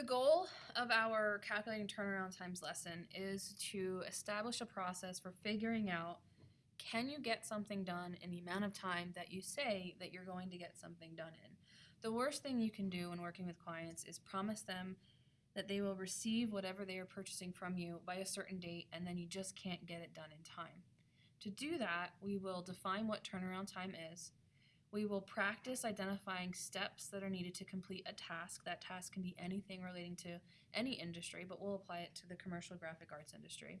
The goal of our calculating turnaround times lesson is to establish a process for figuring out can you get something done in the amount of time that you say that you're going to get something done in. The worst thing you can do when working with clients is promise them that they will receive whatever they are purchasing from you by a certain date and then you just can't get it done in time. To do that, we will define what turnaround time is, we will practice identifying steps that are needed to complete a task. That task can be anything relating to any industry, but we'll apply it to the commercial graphic arts industry.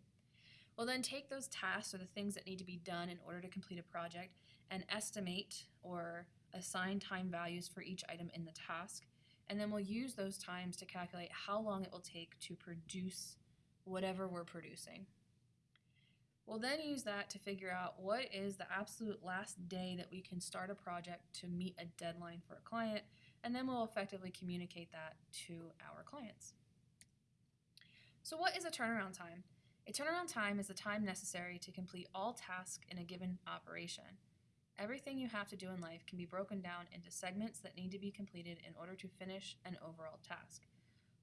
We'll then take those tasks or the things that need to be done in order to complete a project and estimate or assign time values for each item in the task. And then we'll use those times to calculate how long it will take to produce whatever we're producing. We'll then use that to figure out what is the absolute last day that we can start a project to meet a deadline for a client, and then we'll effectively communicate that to our clients. So what is a turnaround time? A turnaround time is the time necessary to complete all tasks in a given operation. Everything you have to do in life can be broken down into segments that need to be completed in order to finish an overall task.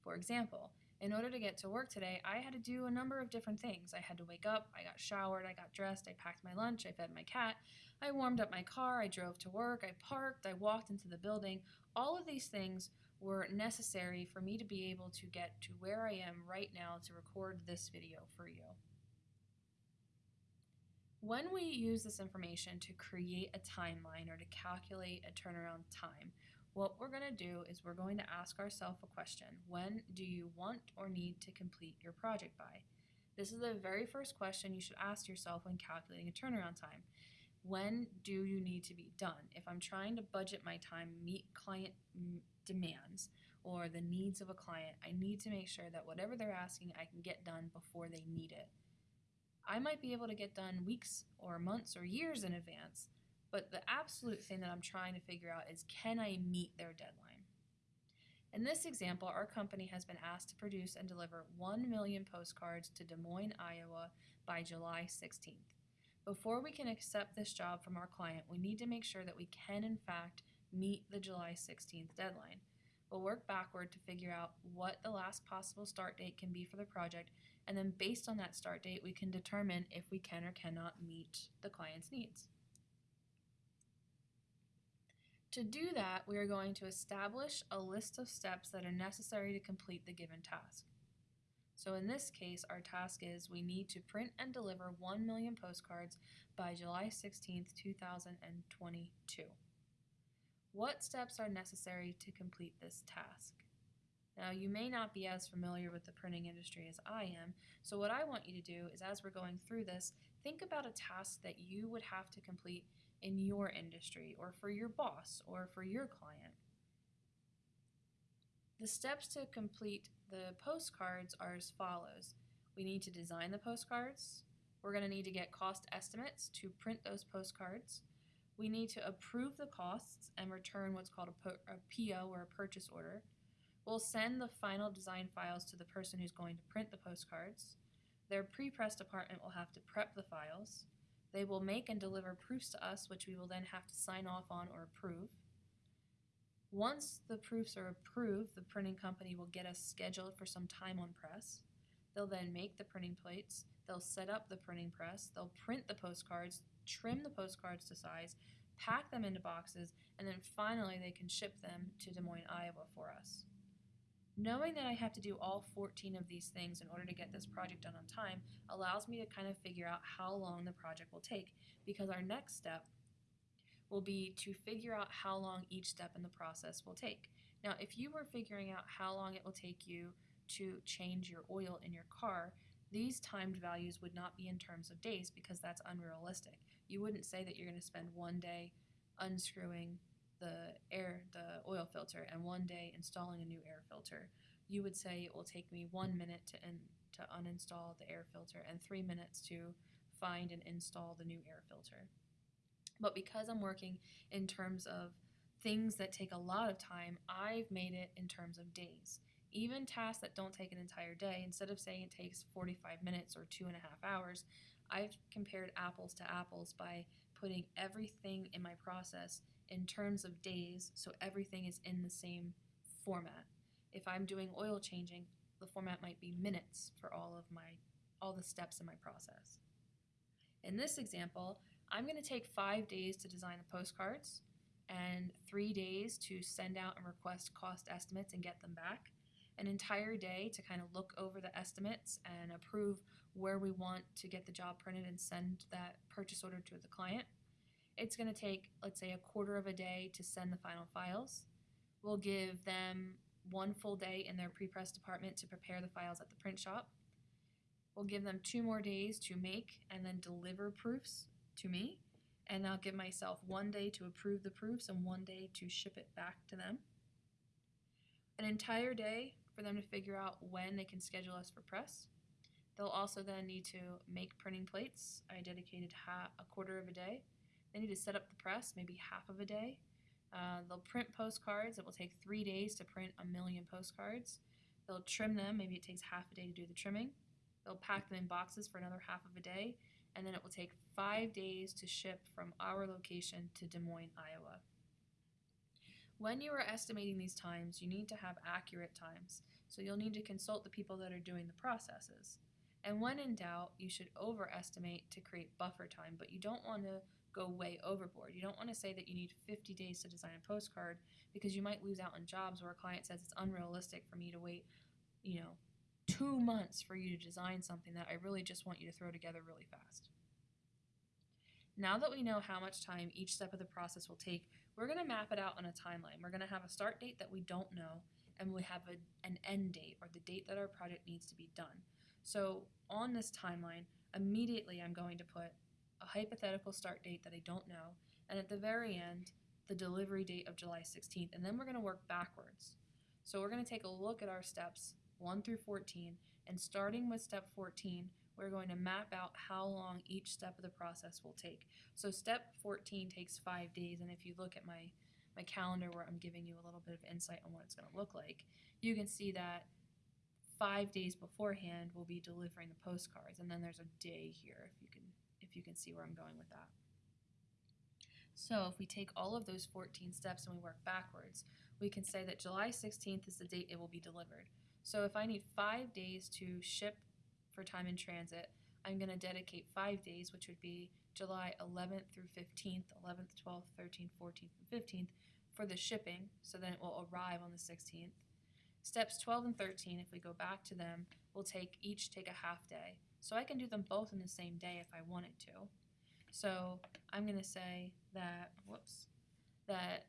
For example, in order to get to work today, I had to do a number of different things. I had to wake up, I got showered, I got dressed, I packed my lunch, I fed my cat, I warmed up my car, I drove to work, I parked, I walked into the building. All of these things were necessary for me to be able to get to where I am right now to record this video for you. When we use this information to create a timeline or to calculate a turnaround time, what we're going to do is we're going to ask ourselves a question. When do you want or need to complete your project by? This is the very first question you should ask yourself when calculating a turnaround time. When do you need to be done? If I'm trying to budget my time, meet client demands or the needs of a client, I need to make sure that whatever they're asking, I can get done before they need it. I might be able to get done weeks or months or years in advance, but the absolute thing that I'm trying to figure out is can I meet their deadline? In this example, our company has been asked to produce and deliver 1 million postcards to Des Moines, Iowa by July 16th. Before we can accept this job from our client, we need to make sure that we can in fact meet the July 16th deadline. We'll work backward to figure out what the last possible start date can be for the project, and then based on that start date, we can determine if we can or cannot meet the client's needs. To do that, we are going to establish a list of steps that are necessary to complete the given task. So in this case, our task is we need to print and deliver 1 million postcards by July 16, 2022. What steps are necessary to complete this task? Now, you may not be as familiar with the printing industry as I am, so what I want you to do is as we're going through this, think about a task that you would have to complete in your industry or for your boss or for your client. The steps to complete the postcards are as follows. We need to design the postcards. We're going to need to get cost estimates to print those postcards. We need to approve the costs and return what's called a, a PO or a purchase order. We'll send the final design files to the person who's going to print the postcards. Their pre-press department will have to prep the files. They will make and deliver proofs to us, which we will then have to sign off on or approve. Once the proofs are approved, the printing company will get us scheduled for some time on press. They'll then make the printing plates, they'll set up the printing press, they'll print the postcards, trim the postcards to size, pack them into boxes, and then finally they can ship them to Des Moines, Iowa for us. Knowing that I have to do all 14 of these things in order to get this project done on time allows me to kind of figure out how long the project will take because our next step will be to figure out how long each step in the process will take. Now, if you were figuring out how long it will take you to change your oil in your car, these timed values would not be in terms of days because that's unrealistic. You wouldn't say that you're going to spend one day unscrewing the air, the oil filter, and one day installing a new air filter, you would say it will take me one minute to, in, to uninstall the air filter and three minutes to find and install the new air filter. But because I'm working in terms of things that take a lot of time, I've made it in terms of days. Even tasks that don't take an entire day, instead of saying it takes 45 minutes or two and a half hours, I've compared apples to apples by putting everything in my process in terms of days so everything is in the same format. If I'm doing oil changing, the format might be minutes for all of my all the steps in my process. In this example, I'm going to take five days to design the postcards and three days to send out and request cost estimates and get them back. An entire day to kind of look over the estimates and approve where we want to get the job printed and send that purchase order to the client. It's going to take, let's say, a quarter of a day to send the final files. We'll give them one full day in their pre-press department to prepare the files at the print shop. We'll give them two more days to make and then deliver proofs to me. And I'll give myself one day to approve the proofs and one day to ship it back to them. An entire day for them to figure out when they can schedule us for press. They'll also then need to make printing plates. I dedicated a quarter of a day. They need to set up the press, maybe half of a day. Uh, they'll print postcards. It will take three days to print a million postcards. They'll trim them. Maybe it takes half a day to do the trimming. They'll pack them in boxes for another half of a day. And then it will take five days to ship from our location to Des Moines, Iowa. When you are estimating these times, you need to have accurate times. So you'll need to consult the people that are doing the processes. And when in doubt, you should overestimate to create buffer time, but you don't want to go way overboard. You don't want to say that you need 50 days to design a postcard because you might lose out on jobs where a client says it's unrealistic for me to wait, you know, two months for you to design something that I really just want you to throw together really fast. Now that we know how much time each step of the process will take, we're going to map it out on a timeline. We're going to have a start date that we don't know, and we have a, an end date or the date that our project needs to be done. So on this timeline, immediately I'm going to put a hypothetical start date that I don't know, and at the very end, the delivery date of July 16th, and then we're going to work backwards. So we're going to take a look at our steps 1 through 14, and starting with step 14, we're going to map out how long each step of the process will take. So step 14 takes five days, and if you look at my, my calendar where I'm giving you a little bit of insight on what it's going to look like, you can see that five days beforehand we'll be delivering the postcards, and then there's a day here if you can if you can see where I'm going with that. So if we take all of those 14 steps and we work backwards, we can say that July 16th is the date it will be delivered. So if I need five days to ship for time in transit, I'm going to dedicate five days, which would be July 11th through 15th, 11th, 12th, 13th, 14th, and 15th for the shipping, so then it will arrive on the 16th. Steps 12 and 13, if we go back to them, will take each take a half day. So I can do them both in the same day if I wanted to. So I'm going to say that, whoops, that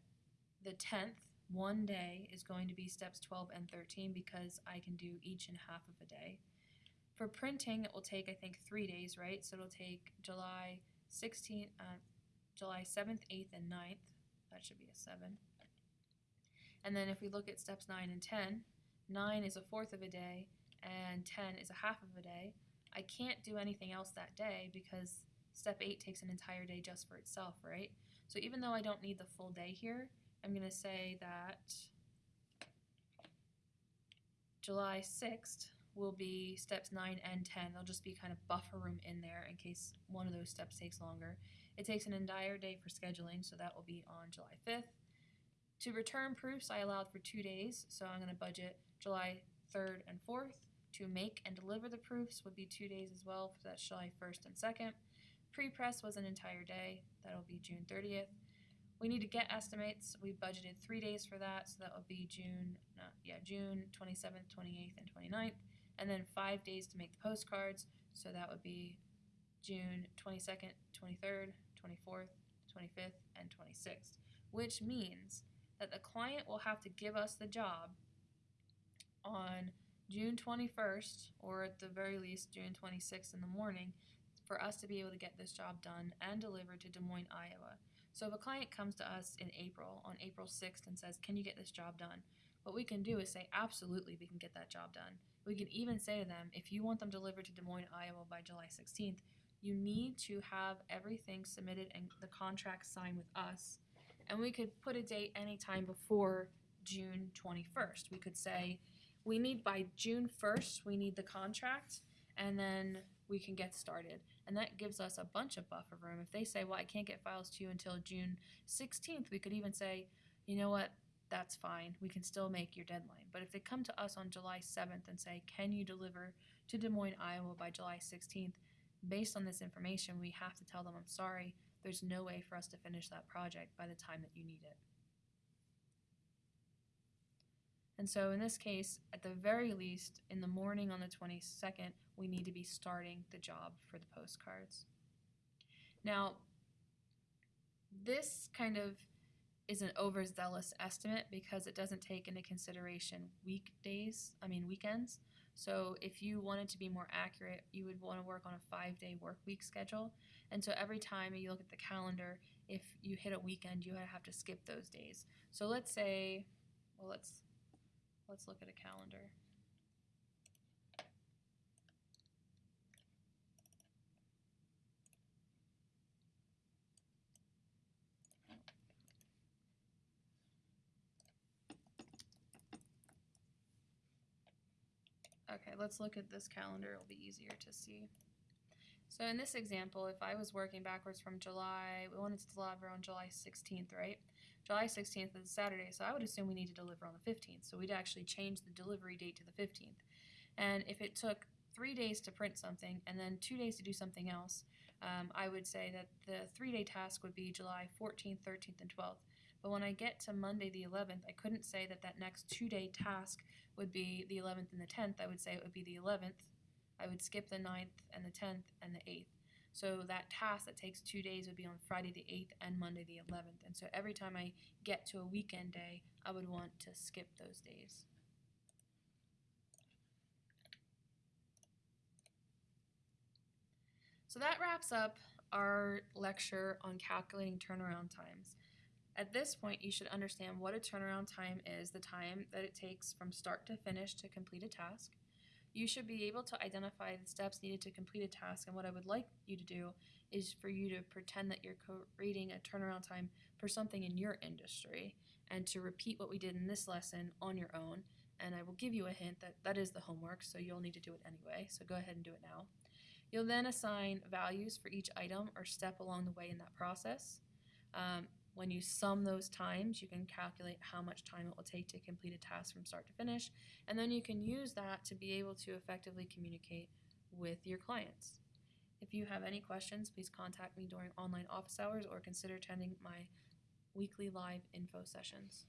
the 10th, one day, is going to be steps 12 and 13 because I can do each in half of a day. For printing, it will take, I think, three days, right? So it'll take July 16th, uh, July 7th, 8th, and 9th. That should be a 7. And then if we look at steps 9 and 10, 9 is a fourth of a day, and 10 is a half of a day. I can't do anything else that day because step 8 takes an entire day just for itself, right? So even though I don't need the full day here, I'm going to say that July 6th will be steps 9 and 10. There'll just be kind of buffer room in there in case one of those steps takes longer. It takes an entire day for scheduling, so that will be on July 5th. To return proofs, I allowed for two days, so I'm going to budget July 3rd and 4th. To make and deliver the proofs would be two days as well, so that's July 1st and 2nd. Pre-press was an entire day, that'll be June 30th. We need to get estimates, we budgeted three days for that, so that would be June, no, yeah, June 27th, 28th, and 29th. And then five days to make the postcards, so that would be June 22nd, 23rd, 24th, 25th, and 26th, which means that the client will have to give us the job on June 21st, or at the very least June 26th in the morning, for us to be able to get this job done and delivered to Des Moines, Iowa. So if a client comes to us in April, on April 6th, and says, Can you get this job done? What we can do is say, Absolutely, we can get that job done. We can even say to them, If you want them delivered to Des Moines, Iowa by July 16th, you need to have everything submitted and the contract signed with us. And we could put a date anytime before June 21st. We could say, we need by June 1st, we need the contract, and then we can get started. And that gives us a bunch of buffer room. If they say, well, I can't get files to you until June 16th, we could even say, you know what, that's fine. We can still make your deadline. But if they come to us on July 7th and say, Can you deliver to Des Moines, Iowa by July 16th? Based on this information, we have to tell them, I'm sorry, there's no way for us to finish that project by the time that you need it. And so in this case, at the very least, in the morning on the 22nd, we need to be starting the job for the postcards. Now, this kind of is an overzealous estimate because it doesn't take into consideration weekdays, I mean weekends. So if you wanted to be more accurate, you would want to work on a five day work week schedule. And so every time you look at the calendar, if you hit a weekend, you have to skip those days. So let's say, well, let's let's look at a calendar. Okay, let's look at this calendar. It'll be easier to see. So in this example, if I was working backwards from July, we wanted to deliver on July 16th, right? July 16th is Saturday, so I would assume we need to deliver on the 15th. So we'd actually change the delivery date to the 15th. And if it took three days to print something and then two days to do something else, um, I would say that the three day task would be July 14th, 13th, and 12th. But when I get to Monday the 11th, I couldn't say that that next two day task would be the 11th and the 10th. I would say it would be the 11th. I would skip the 9th and the 10th and the 8th. So that task that takes two days would be on Friday the 8th and Monday the 11th. And so every time I get to a weekend day, I would want to skip those days. So that wraps up our lecture on calculating turnaround times. At this point, you should understand what a turnaround time is, the time that it takes from start to finish to complete a task. You should be able to identify the steps needed to complete a task, and what I would like you to do is for you to pretend that you're creating a turnaround time for something in your industry and to repeat what we did in this lesson on your own. And I will give you a hint that that is the homework, so you'll need to do it anyway. So go ahead and do it now. You'll then assign values for each item or step along the way in that process. Um, when you sum those times, you can calculate how much time it will take to complete a task from start to finish, and then you can use that to be able to effectively communicate with your clients. If you have any questions, please contact me during online office hours or consider attending my weekly live info sessions.